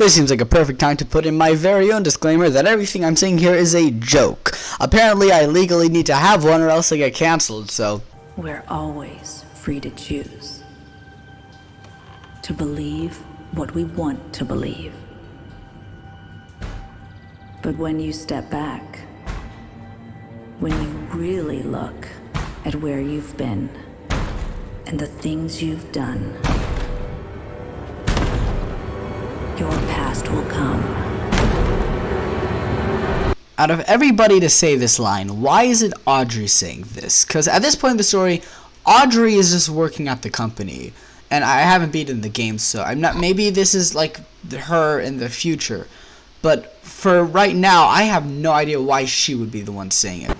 This seems like a perfect time to put in my very own disclaimer that everything I'm saying here is a joke. Apparently I legally need to have one or else I get cancelled, so... We're always free to choose. To believe what we want to believe. But when you step back, when you really look at where you've been and the things you've done, your past will come. Out of everybody to say this line, why is it Audrey saying this? Because at this point in the story, Audrey is just working at the company. And I haven't beaten the game, so I'm not. Maybe this is like her in the future. But for right now, I have no idea why she would be the one saying it.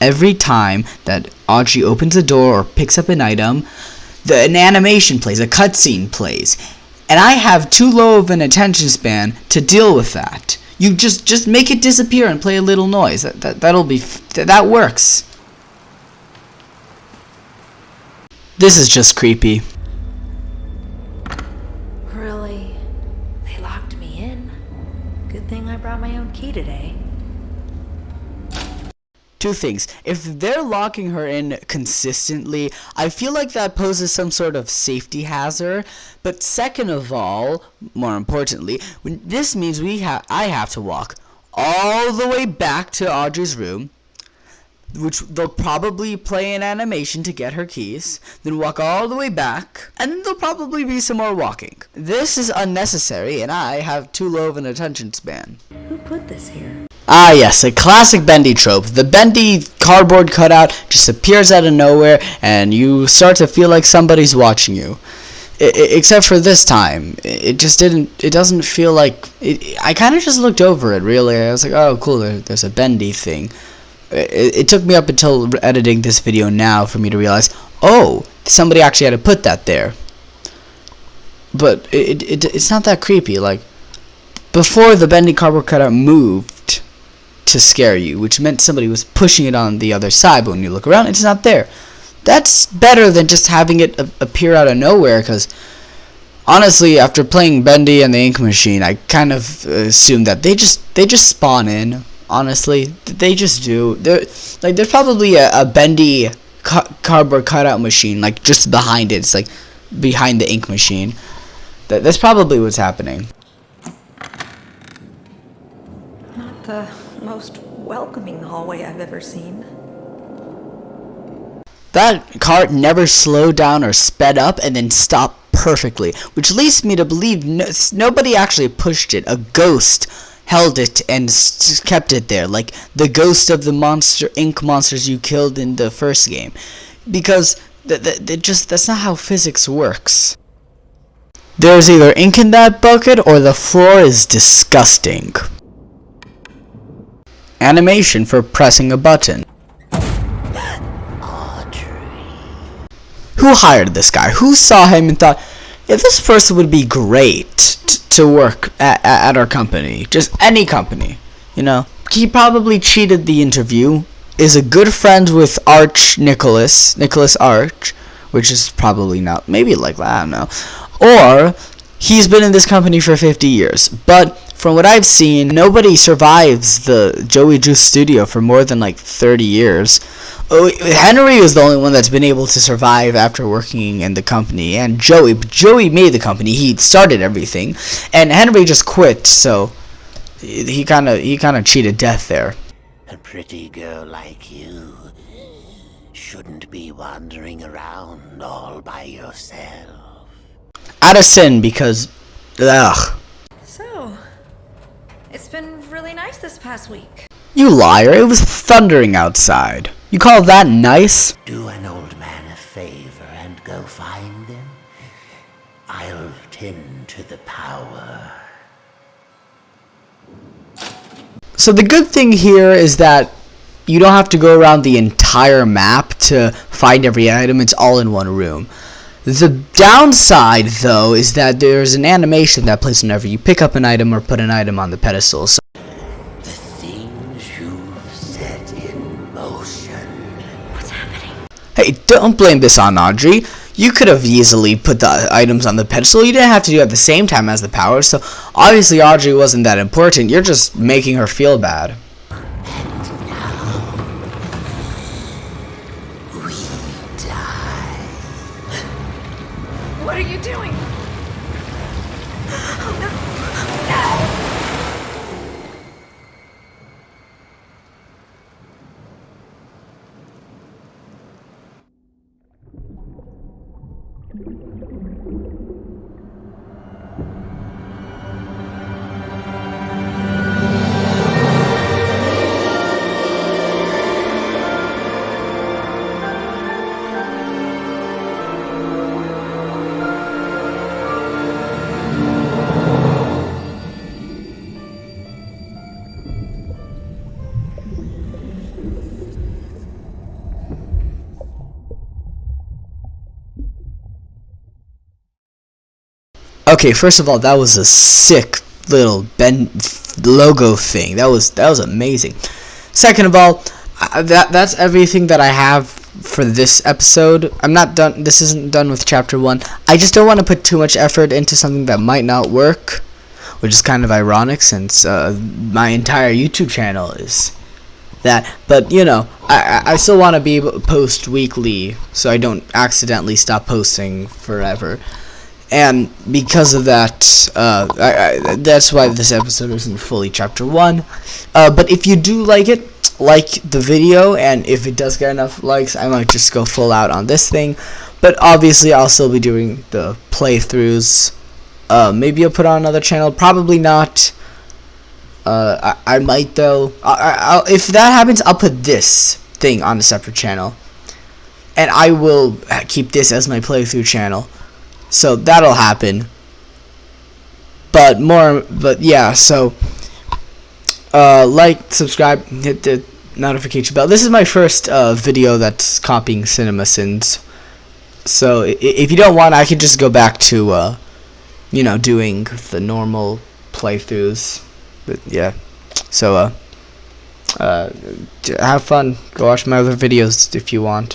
Every time that Audrey opens a door or picks up an item, the, an animation plays, a cutscene plays. And I have too low of an attention span to deal with that. You just just make it disappear and play a little noise. That, that that'll be that works. This is just creepy. Really? They locked me in. Good thing I brought my own key today. Two things. If they're locking her in consistently, I feel like that poses some sort of safety hazard. But second of all, more importantly, this means we have I have to walk all the way back to Audrey's room, which they'll probably play an animation to get her keys, then walk all the way back, and then there'll probably be some more walking. This is unnecessary, and I have too low of an attention span. Who put this here? Ah yes, a classic bendy trope. The bendy cardboard cutout just appears out of nowhere and you start to feel like somebody's watching you. I, except for this time, it just didn't, it doesn't feel like, it, I kind of just looked over it really. I was like, oh cool, there, there's a bendy thing. It, it took me up until editing this video now for me to realize, oh, somebody actually had to put that there. But it, it, it's not that creepy, like, before the bendy cardboard cutout moved, to scare you, which meant somebody was pushing it on the other side, but when you look around, it's not there. That's better than just having it appear out of nowhere, because honestly, after playing Bendy and the Ink Machine, I kind of assume that they just they just spawn in. Honestly, they just do. They're, like there's probably a, a Bendy ca cardboard cutout machine like just behind it. It's like behind the ink machine. That, that's probably what's happening. Not the most welcoming hallway I've ever seen. That cart never slowed down or sped up and then stopped perfectly, which leads me to believe no, nobody actually pushed it. A ghost held it and kept it there, like the ghost of the monster ink monsters you killed in the first game, because th th just that's not how physics works. There's either ink in that bucket or the floor is disgusting animation for pressing a button. Who hired this guy? Who saw him and thought, yeah, this person would be great to work at, at our company. Just any company, you know. He probably cheated the interview, is a good friend with Arch Nicholas, Nicholas Arch, which is probably not, maybe like that, I don't know. Or, he's been in this company for 50 years, but from what I've seen, nobody survives the Joey Drew's studio for more than like 30 years. Oh, Henry was the only one that's been able to survive after working in the company, and Joey. Joey made the company; he started everything, and Henry just quit. So he kind of he kind of cheated death there. A pretty girl like you shouldn't be wandering around all by yourself. Out of sin because, ugh. It's been really nice this past week. You liar, it was thundering outside. You call that nice? Do an old man a favor and go find them. I'll tend to the power. So the good thing here is that you don't have to go around the entire map to find every item, it's all in one room. The downside, though, is that there's an animation that plays whenever you pick up an item or put an item on the pedestal. So Hey, don't blame this on Audrey. you could have easily put the items on the pedestal. You didn't have to do it at the same time as the powers. So obviously Audrey wasn't that important. You're just making her feel bad. Okay, first of all, that was a sick little Ben logo thing. That was that was amazing. Second of all, that that's everything that I have for this episode. I'm not done. This isn't done with chapter one. I just don't want to put too much effort into something that might not work, which is kind of ironic since uh, my entire YouTube channel is that. But you know, I I still want to be post weekly, so I don't accidentally stop posting forever and because of that, uh, I, I, that's why this episode isn't fully chapter one. Uh, but if you do like it, like the video, and if it does get enough likes, I might just go full out on this thing. But obviously, I'll still be doing the playthroughs. Uh, maybe I'll put on another channel. Probably not. Uh, I, I might though. If that happens, I'll put this thing on a separate channel, and I will keep this as my playthrough channel. So that'll happen. But more, but yeah, so uh, like, subscribe, hit the notification bell. This is my first uh, video that's copying cinema CinemaSins. So if you don't want, I can just go back to, uh, you know, doing the normal playthroughs. But yeah, so uh, uh, have fun. Go watch my other videos if you want.